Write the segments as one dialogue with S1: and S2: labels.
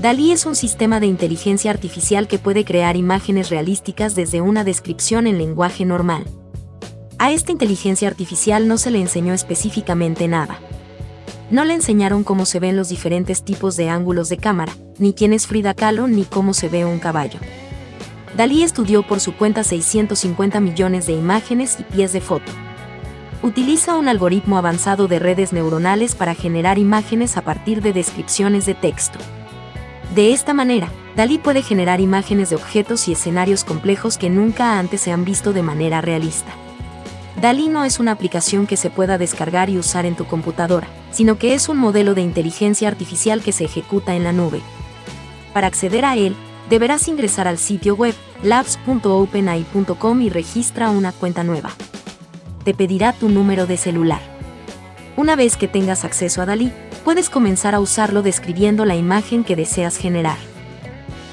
S1: DALI es un sistema de inteligencia artificial que puede crear imágenes realísticas desde una descripción en lenguaje normal. A esta inteligencia artificial no se le enseñó específicamente nada. No le enseñaron cómo se ven los diferentes tipos de ángulos de cámara, ni quién es Frida Kahlo, ni cómo se ve un caballo. Dalí estudió por su cuenta 650 millones de imágenes y pies de foto. Utiliza un algoritmo avanzado de redes neuronales para generar imágenes a partir de descripciones de texto. De esta manera, Dalí puede generar imágenes de objetos y escenarios complejos que nunca antes se han visto de manera realista. Dalí no es una aplicación que se pueda descargar y usar en tu computadora, sino que es un modelo de inteligencia artificial que se ejecuta en la nube. Para acceder a él, deberás ingresar al sitio web labs.openai.com y registra una cuenta nueva. Te pedirá tu número de celular. Una vez que tengas acceso a Dalí, puedes comenzar a usarlo describiendo la imagen que deseas generar.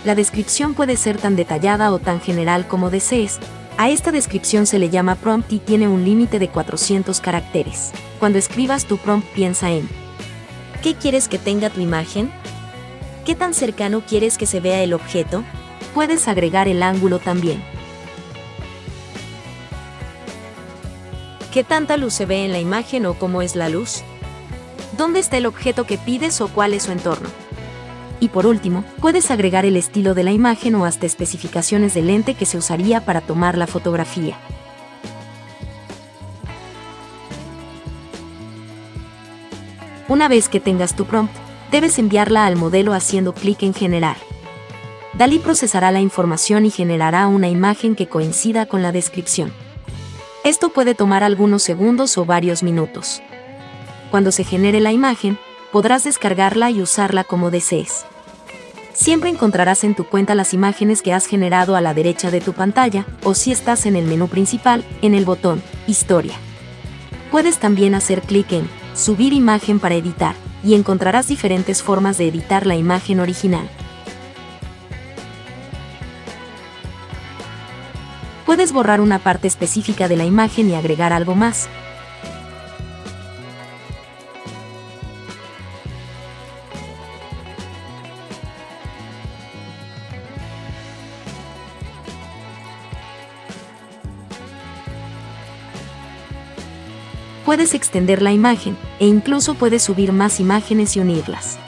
S1: La descripción puede ser tan detallada o tan general como desees, a esta descripción se le llama prompt y tiene un límite de 400 caracteres. Cuando escribas tu prompt piensa en ¿Qué quieres que tenga tu imagen? ¿Qué tan cercano quieres que se vea el objeto? Puedes agregar el ángulo también. ¿Qué tanta luz se ve en la imagen o cómo es la luz? ¿Dónde está el objeto que pides o cuál es su entorno? Y por último, puedes agregar el estilo de la imagen o hasta especificaciones del lente que se usaría para tomar la fotografía. Una vez que tengas tu prompt, debes enviarla al modelo haciendo clic en Generar. Dalí procesará la información y generará una imagen que coincida con la descripción. Esto puede tomar algunos segundos o varios minutos. Cuando se genere la imagen, podrás descargarla y usarla como desees. Siempre encontrarás en tu cuenta las imágenes que has generado a la derecha de tu pantalla, o si estás en el menú principal, en el botón Historia. Puedes también hacer clic en Subir imagen para editar, y encontrarás diferentes formas de editar la imagen original. Puedes borrar una parte específica de la imagen y agregar algo más, puedes extender la imagen, e incluso puedes subir más imágenes y unirlas.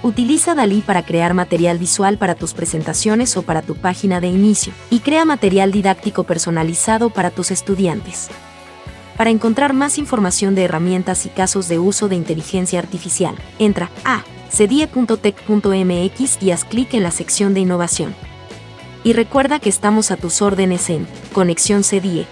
S1: Utiliza Dalí para crear material visual para tus presentaciones o para tu página de inicio, y crea material didáctico personalizado para tus estudiantes. Para encontrar más información de herramientas y casos de uso de inteligencia artificial, entra a cedie.tech.mx y haz clic en la sección de innovación. Y recuerda que estamos a tus órdenes en Conexión CEDIE